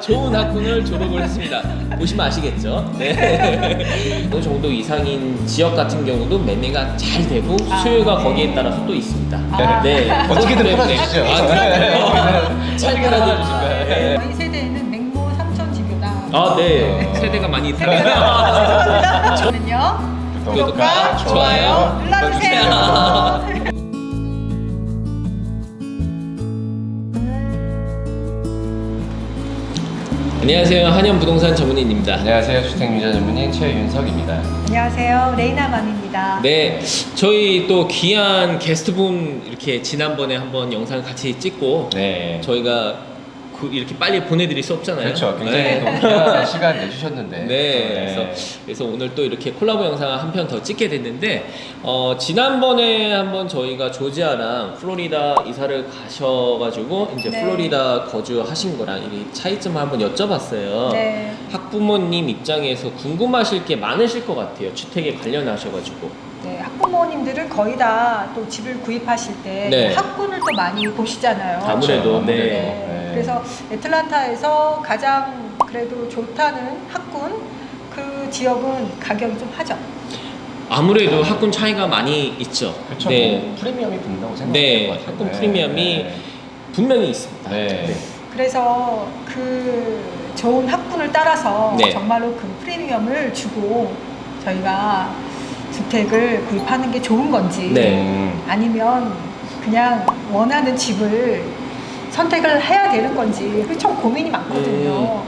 좋은 학군을 졸업을 했습니다. 보시면 아시겠죠? 네. 어느 정도 이상인 지역 같은 경우도 매매가 잘 되고 수요가 거기에 따라서 또 있습니다. 아. 네. 어떻게든 그것 때문에- 팔아주시죠. 아, 그럼요. 잘 팔아주실 거예요. 네. 저희 세대에는 맹모 삼천지교다. 아, 네. 세대가 많이. 죄송합니다. 저는요. 구독과 좋아요 눌러주세요. 안녕하세요. 한현 부동산 전문인입니다. 안녕하세요. 주택유자 전문인 최윤석입니다. 안녕하세요. 레이나맘입니다. 네, 저희 또 귀한 게스트분 이렇게 지난번에 한번 영상 같이 찍고 네. 저희가 그 이렇게 빨리 보내드릴 수 없잖아요. 그렇죠. 굉장히 네. 또 귀한 시간 내주셨는데. 네, 그래서, 그래서 오늘 또 이렇게 콜라보 영상을 한편 더 찍게 됐는데 어, 지난번에 한번 저희가 조지아랑 플로리다 이사를 가셔가지고 이제 네. 플로리다 거주하신 거랑 이 차이점을 한번 여쭤봤어요. 네. 학부모님 입장에서 궁금하실 게 많으실 것 같아요. 주택에 관련하셔가지고. 네, 학부모님들은 거의 다 또 집을 구입하실 때 네. 학군을 또 많이 보시잖아요. 아무래도, 그렇죠. 네. 네. 그래서 애틀란타에서 가장 그래도 좋다는 학군 그 지역은 가격이 좀 하죠. 아무래도 학군 차이가 많이 있죠. 그렇죠. 네, 뭐 프리미엄이 붙는다고 생각해요. 네, 학군 프리미엄이 분명히 있습니다. 네. 그래서 그 좋은 학군을 따라서 네. 정말로 그 프리미엄을 주고 저희가 주택을 구입하는 게 좋은 건지 네. 음, 아니면 그냥 원하는 집을 선택을 해야 되는 건지 참 고민이 많거든요.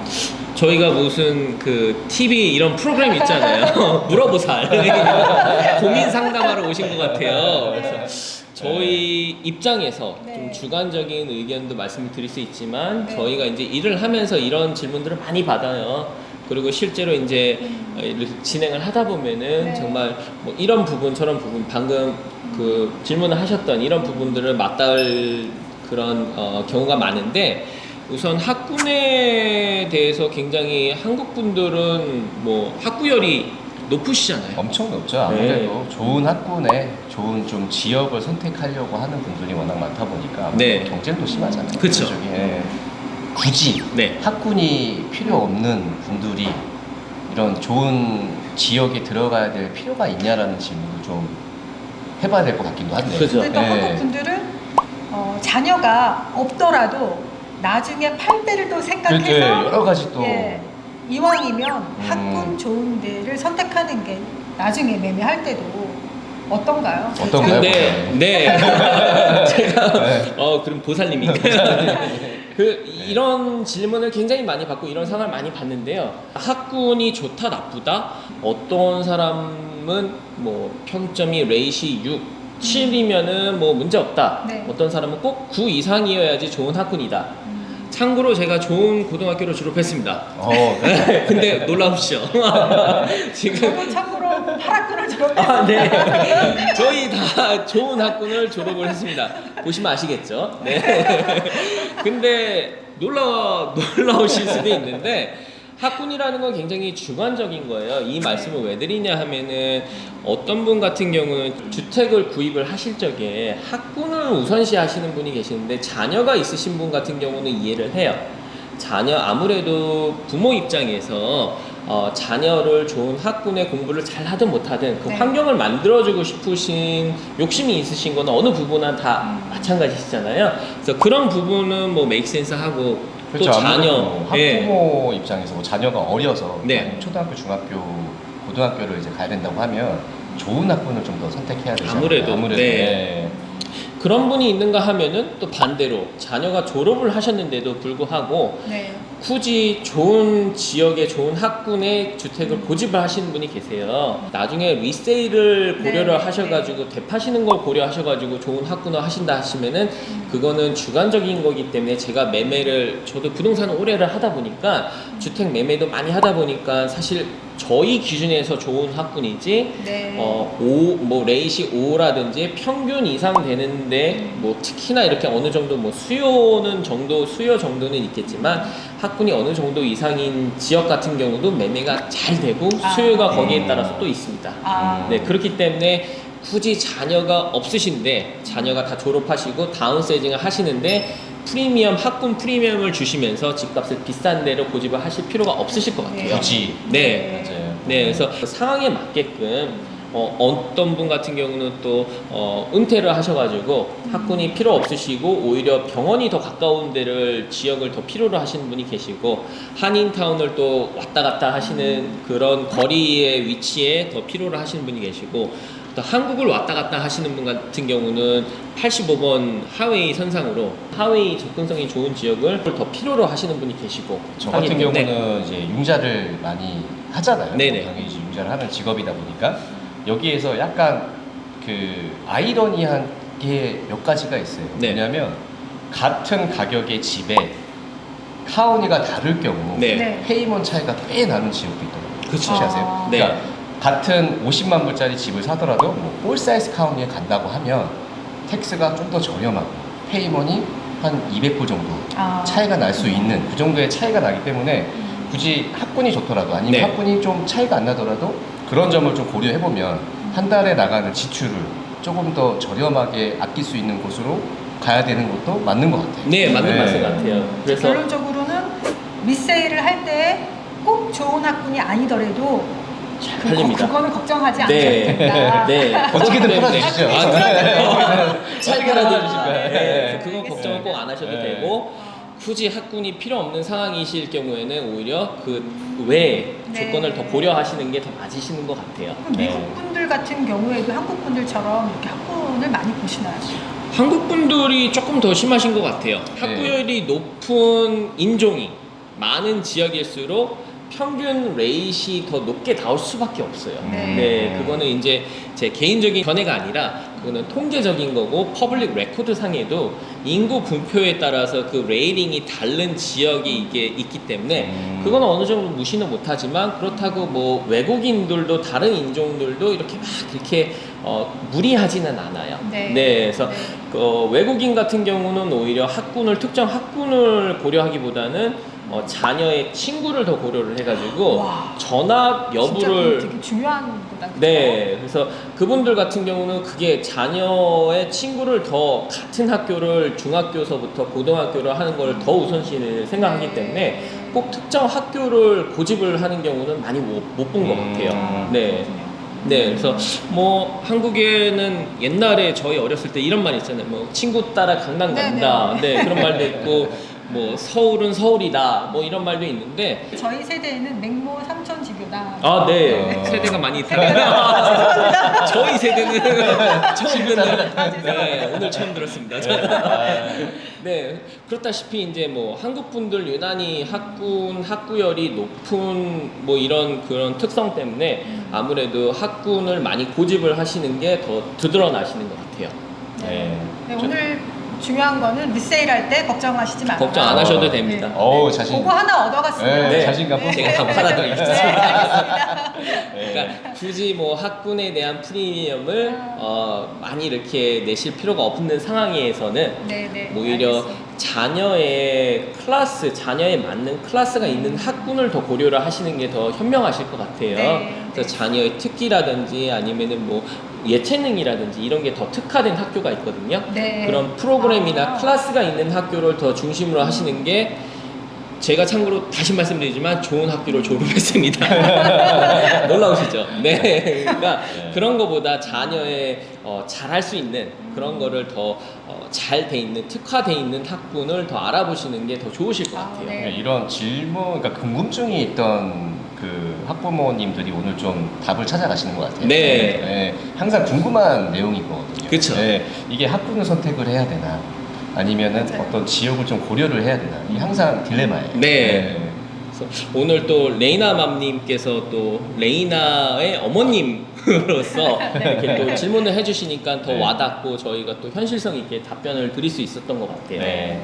저희가 무슨 그 TV 이런 프로그램 있잖아요. 물어보살. 고민 상담하러 오신 것 같아요. 그래서 저희 입장에서 네. 좀 주관적인 의견도 말씀을 드릴 수 있지만 네. 저희가 이제 일을 하면서 이런 질문들을 많이 받아요. 그리고 실제로 이제 음. 어, 이렇게 진행을 하다 보면은 네. 정말 뭐 이런 부분 저런 부분 방금 그 질문을 하셨던 이런 부분들을 맞닿을 그런 어, 경우가 많은데 우선 학군에 대해서 굉장히 한국 분들은 뭐 학구열이 높으시잖아요. 엄청 높죠. 아무래도 좋은 학군에 좋은 좀 지역을 선택하려고 하는 분들이 워낙 많다 보니까 네. 경쟁도 심하잖아요. 그쵸. 그쪽이. 예. 굳이 네. 학군이 필요 없는 분들이 이런 좋은 지역에 들어가야 될 필요가 있냐라는 질문을 좀 해봐야 될 것 같기도 한데. 그죠. 근데 또 네. 한국 분들은 어, 자녀가 없더라도 나중에 팔 때를 또 생각해서 그렇죠. 여러 가지 또 예, 이왕이면 음. 학군 좋은 데를 선택하는 게 나중에 매매할 때도 어떤가요? 어떤가요? 근데 네 제가 네. 어 그럼 보살님인가요? 그 이런 질문을 굉장히 많이 받고 이런 상황을 많이 봤는데요. 학군이 좋다 나쁘다 어떤 사람은 뭐 평점이 레이시 6 7이면은 뭐 문제 없다. 네. 어떤 사람은 꼭 9 이상이어야지 좋은 학군이다. 음, 참고로 제가 좋은 고등학교를 졸업했습니다. 어, 근데 놀라우시죠? 지금 참고로 8학군을 졸업했어요. 아, 네. 저희 다 좋은 학군을 졸업을 했습니다. 보시면 아시겠죠? 네. 근데 놀라, 놀라우실 수도 있는데, 학군이라는 건 굉장히 주관적인 거예요. 이 말씀을 왜 드리냐 하면은 어떤 분 같은 경우는 주택을 구입을 하실 적에 학군을 우선시 하시는 분이 계시는데 자녀가 있으신 분 같은 경우는 이해를 해요. 자녀 아무래도 부모 입장에서 어, 자녀를 좋은 학군의 공부를 잘 하든 못하든 그 네. 환경을 만들어주고 싶으신 욕심이 있으신 거는 어느 부분은 다 음. 마찬가지시잖아요. 그래서 그런 부분은 뭐 메이크센스 하고 그렇죠. 또 자녀 뭐 예. 학부모 입장에서 뭐 자녀가 어려서 네. 초등학교, 중학교, 고등학교를 이제 가야 된다고 하면 좋은 학군을 좀 더 선택해야 되죠. 아무래도, 아무래도 네. 네. 그런 분이 있는가 하면은 또 반대로 자녀가 졸업을 하셨는데도 불구하고 네. 굳이 좋은 지역에 좋은 학군의 주택을 고집을 하시는 분이 계세요. 나중에 리세일을 고려를 네, 하셔가지고 대파시는 걸 고려하셔가지고 좋은 학군을 하신다 하시면은 음. 그거는 주관적인 거기 때문에 제가 매매를 저도 부동산을 오래를 하다 보니까 주택 매매도 많이 하다 보니까 사실 저희 기준에서 좋은 학군이지 네. 어, 5, 뭐 레이시 5라든지 평균 이상 되는데 뭐 특히나 이렇게 어느 정도 뭐 수요는 정도 수요 정도는 있겠지만 학군이 어느 정도 이상인 지역 같은 경우도 매매가 잘 되고 아. 수요가 거기에 음. 따라서 또 있습니다. 아, 네 그렇기 때문에 굳이 자녀가 없으신데 자녀가 다 졸업하시고 downsizing을 하시는데 프리미엄 학군 프리미엄을 주시면서 집값을 비싼 데로 고집을 하실 필요가 없으실 것 같아요. 굳이 네. 맞아요. 네, 그래서 상황에 맞게끔 어, 어떤 분 같은 경우는 또 어, 은퇴를 하셔가지고 학군이 필요 없으시고 오히려 병원이 더 가까운 데를 지역을 더 필요로 하시는 분이 계시고 한인타운을 또 왔다 갔다 하시는 그런 거리의 위치에 더 필요로 하시는 분이 계시고 또 한국을 왔다 갔다 하시는 분 같은 경우는 85번 highway 선상으로 highway 접근성이 좋은 지역을 더 필요로 하시는 분이 계시고 저 같은 때문에 경우는 이제 융자를 많이 하잖아요. 네네. 당연히 이제 융자를 하는 직업이다 보니까 여기에서 약간 그 아이러니한 게 몇 가지가 있어요. 네. 왜냐하면 같은 가격의 집에 county가 다를 경우 네. 네. payment 차이가 꽤 나는 지역도 있더라고요. 그쵸. 혹시 아세요? 아. 네. 그러니까 같은 50만 불짜리 집을 사더라도 뭐 Forsyth County에 간다고 하면 tax가 좀 더 저렴하고 payment이 한 200불 정도 아. 차이가 날 수 있는 그 정도의 차이가 나기 때문에 굳이 학군이 좋더라도 아니면 네. 학군이 좀 차이가 안 나더라도 그런 점을 좀 고려해 보면 한 달에 나가는 지출을 조금 더 저렴하게 아낄 수 있는 곳으로 가야 되는 것도 맞는 것 같아요. 네, 맞는 네. 말씀 같아요. 그래서 결론적으로는 미세일을 할 때 꼭 좋은 학군이 아니더라도 잘 그, 팔립니다. 그거는 걱정하지 않아도 네. 된다. 네. 어떻게든 네. 팔아주시죠. 아, 팔아주실 거예요. 네. 그건. 걱정은 꼭 안 하셔도 네. 되고 굳이 학군이 필요 없는 상황이실 경우에는 오히려 그 외에 네. 조건을 더 고려하시는 게 더 맞으시는 것 같아요. 네. 미국 분들 같은 경우에도 한국 분들처럼 이렇게 학군을 많이 보시나요? 한국 분들이 조금 더 심하신 것 같아요. 네. 학구열이 높은 인종이 많은 지역일수록 평균 rate이 더 높게 나올 수밖에 없어요. 네. 네, 그거는 이제 제 개인적인 견해가 아니라 그거는 통계적인 거고 public record 상에도 인구 분포에 따라서 그 rating이 다른 지역이 이게 있기 때문에 음. 그거는 어느 정도 무시는 못하지만 그렇다고 뭐 외국인들도 다른 인종들도 이렇게 막 이렇게 어, 무리하지는 않아요. 네. 그래서 네. 어, 외국인 같은 경우는 오히려 학군을 특정 학군을 고려하기보다는 어, 자녀의 친구를 더 고려를 해가지고 와. 전학 여부를 되게 중요한 거다. 네, 그래서 그분들 같은 경우는 그게 자녀의 친구를 더 같은 학교를 중학교서부터 고등학교를 하는 걸 더 우선시를 생각하기 때문에 꼭 특정 학교를 고집을 하는 경우는 많이 못 본것 음. 같아요. 네. 네, 그래서 뭐 한국에는 옛날에 저희 어렸을 때 이런 말 있잖아요. 뭐 친구 따라 강남 네, 간다. 네, 그런 말도 있고 뭐 서울은 서울이다. 뭐 이런 말도 있는데 저희 세대에는 맹모 삼천 지교다. 아, 네. 어. 세대가 많이 다르다. 저희 세대는 처음 듣는. 아, 네, 오늘 처음 들었습니다. 아, 네, 그렇다시피 이제 뭐 한국 분들 유난히 학군 학구열이 높은 뭐 이런 그런 특성 때문에 아무래도 학군을 많이 고집을 하시는 게 더 드러나시는 것 같아요. 네. 네, 저- 오늘 중요한 거는 리세일 할 때 걱정하시지 마라. 걱정 안 하셔도 됩니다. 네. 어우, 자신. 그거 하나 얻어갔습니다. 네, 자신감 네. 제가 다 팔아드리겠습니다. 네, 알겠습니다. 네. 그러니까 굳이 뭐 학군에 대한 프리미엄을 어, 많이 이렇게 내실 필요가 없는 상황에서는 네, 네. 뭐 오히려 알겠습니다. 자녀의 클래스, 자녀에 맞는 클래스가 있는 학군을 더 고려를 하시는 게 더 현명하실 것 같아요. 네. 그래서 자녀의 특기라든지 아니면은 뭐 예체능이라든지 이런 게 더 특화된 학교가 있거든요. 네. 그런 프로그램이나 아. 클래스가 있는 학교를 더 중심으로 하시는 게 제가 참고로 다시 말씀드리지만 좋은 학교를 졸업했습니다. 놀라우시죠? 네. 그러니까 네. 그런 거보다 자녀의 어, 잘할 수 있는 그런 거를 더잘돼 있는 특화돼 있는 학군을 더 알아보시는 게 더 좋으실 것 아, 같아요. 네. 네, 이런 질문, 그러니까 궁금증이 있던 그 학부모님들이 오늘 좀 답을 찾아가시는 것 같아요. 네. 항상 궁금한 내용이거든요. 그쵸. 네, 이게 학군을 선택을 해야 되나, 아니면은 맞아요. 어떤 지역을 좀 고려를 해야 되나, 이게 항상 딜레마예요. 네. 그래서 오늘 또 레이나 맘님께서 또 레이나의 어머님으로서 이렇게 또 질문을 해주시니까 더 네. 와닿고 저희가 또 현실성 있게 답변을 드릴 수 있었던 것 같아요. 네.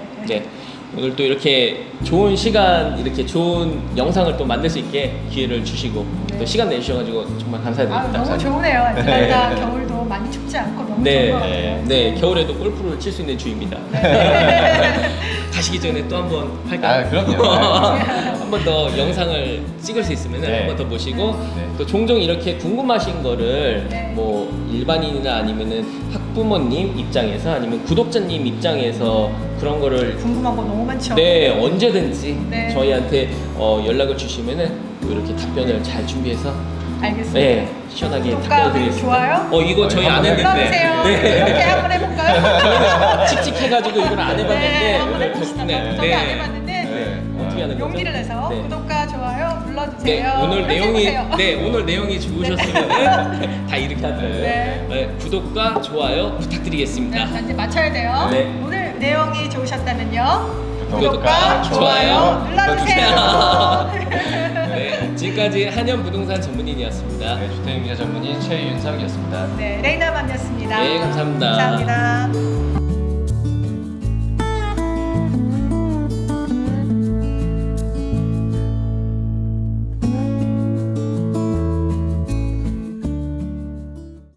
네. 오늘 또 이렇게 좋은 시간, 이렇게 좋은 영상을 또 만들 수 있게 기회를 주시고 네. 또 시간 내주셔가지고 정말 아, 감사드립니다. 너무 좋으네요. 아틀란타 겨울도 많이 춥지 않고 너무 네, 좋은 것 네, 같아요. 네, 겨울에도 골프를 칠 수 있는 주입니다. 네. 가시기 전에 또 한번 할까요? 아, 그럼요. 한 번 더 영상을 찍을 수 있으면 네. 한번더 모시고 네. 또 종종 이렇게 궁금하신 거를 네. 뭐 일반인이나 아니면은 학부모님 입장에서 아니면 구독자님 입장에서 그런 거를 궁금한 거 너무 많죠. 네 언제든지 네. 저희한테 어, 연락을 주시면은 또 이렇게 답변을 잘 준비해서 알겠습니다. 네 시원하게 구독과 답변을 드리겠습니다. 좋아요 어 이거 저희 안 했는데. 네. 이렇게 한번 해볼까요? 칙칙해가지고 이걸 안 해봤는데 네, 한번 오늘. 덕분에 저도 안 해봤는데 네. 어떻게 하는 거죠? 용기를 내서 네. 구독과 좋아요 네, 눌러주세요. 오늘 이렇게 내용이. 네 오늘 내용이 좋으셨으면 다 이렇게 하더라고요. 네. 네, 구독과 좋아요 부탁드리겠습니다. 네, 자, 이제 맞춰야 돼요. 네. 오늘 내용이 좋으셨다면요. 구독과 구독과 좋아요 좋아요 눌러주세요. 네, 지금까지 한연 부동산 전문인이었습니다. 네, 주택임자 전문인 최윤석이었습니다. 네, 레이나 맘이었습니다. 네, 감사합니다. 감사합니다.